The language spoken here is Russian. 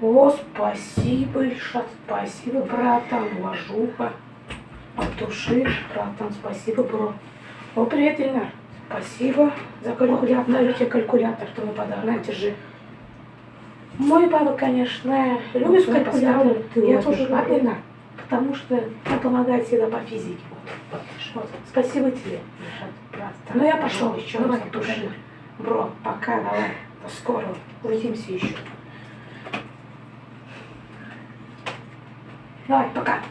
О, спасибо, Ильшат, спасибо, братан, ложуха. От души, братан, спасибо, бро. О, привет, Ильнар. Спасибо за калькулятор. Даю тебе калькулятор, твой подарок. На, держи. Мой папа, конечно, любит Вот, калькулятор. Я тоже Ильнар, потому что он помогает всегда по физике. Вот. Спасибо тебе, братан. Ну, я пошел еще раз от души. Бро, пока, давай. До скорого. Увидимся еще. Давай, пока.